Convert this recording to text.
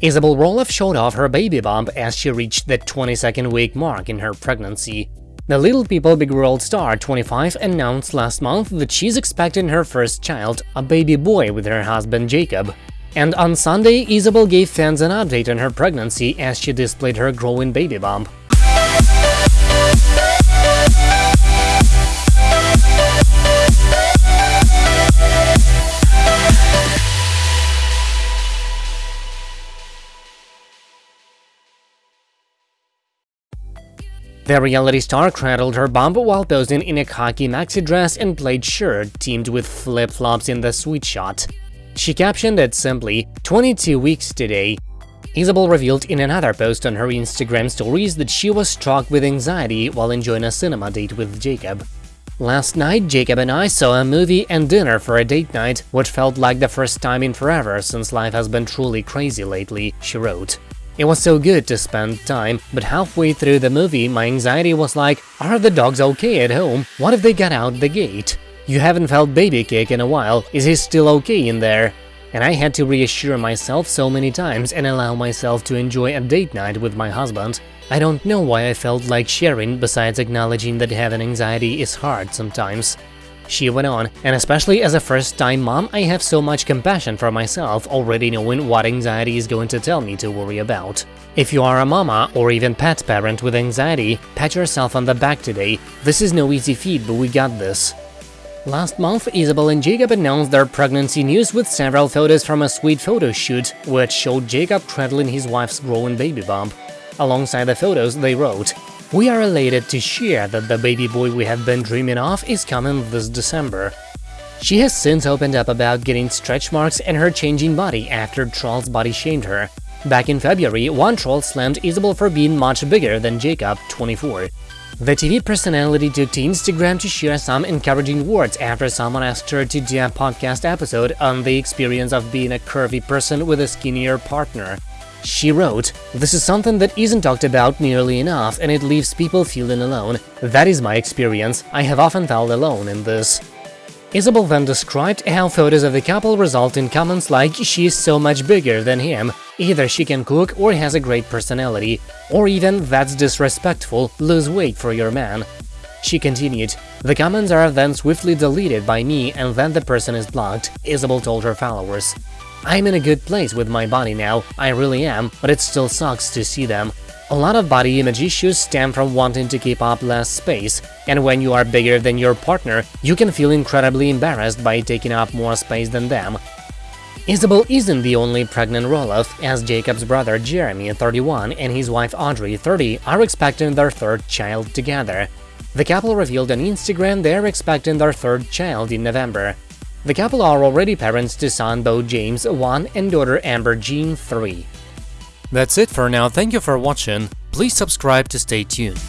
Isabel Roloff showed off her baby bump as she reached the 22nd week mark in her pregnancy. The Little People Big World star, 25, announced last month that she's expecting her first child, a baby boy with her husband Jacob. And on Sunday, Isabel gave fans an update on her pregnancy as she displayed her growing baby bump. The reality star cradled her bump while posing in a khaki maxi dress and plaid shirt teamed with flip-flops in the sweet shot. She captioned it simply, 22 weeks today. Isabel revealed in another post on her Instagram stories that she was struck with anxiety while enjoying a cinema date with Jacob. Last night, Jacob and I saw a movie and dinner for a date night, which felt like the first time in forever since life has been truly crazy lately, she wrote. It was so good to spend time, but halfway through the movie my anxiety was like, are the dogs okay at home? What if they got out the gate? You haven't felt baby kick in a while, is he still okay in there? And I had to reassure myself so many times and allow myself to enjoy a date night with my husband. I don't know why I felt like sharing, besides acknowledging that having anxiety is hard sometimes. She went on, and especially as a first-time mom, I have so much compassion for myself, already knowing what anxiety is going to tell me to worry about. If you are a mama or even pet parent with anxiety, pat yourself on the back today. This is no easy feat, but we got this. Last month, Isabel and Jacob announced their pregnancy news with several photos from a sweet photo shoot, which showed Jacob cradling his wife's growing baby bump. Alongside the photos, they wrote, we are elated to share that the baby boy we have been dreaming of is coming this December. She has since opened up about getting stretch marks in her changing body after trolls body shamed her. Back in February, one troll slammed Isabel for being much bigger than Jacob, 24. The TV personality took to Instagram to share some encouraging words after someone asked her to do a podcast episode on the experience of being a curvy person with a skinnier partner. She wrote, This is something that isn't talked about nearly enough and it leaves people feeling alone. That is my experience. I have often felt alone in this. Isabel then described how photos of the couple result in comments like she is so much bigger than him, either she can cook or has a great personality, or even that's disrespectful, lose weight for your man. She continued, the comments are then swiftly deleted by me and then the person is blocked, Isabel told her followers. I'm in a good place with my body now, I really am, but it still sucks to see them. A lot of body image issues stem from wanting to keep up less space, and when you are bigger than your partner, you can feel incredibly embarrassed by taking up more space than them. Isabel isn't the only pregnant Roloff, as Jacob's brother Jeremy, 31, and his wife Audrey, 30, are expecting their third child together. The couple revealed on Instagram they're expecting their third child in November. The couple are already parents to son Bo James 1 and daughter Ember Jean 3. That's it for now, thank you for watching, please subscribe to stay tuned.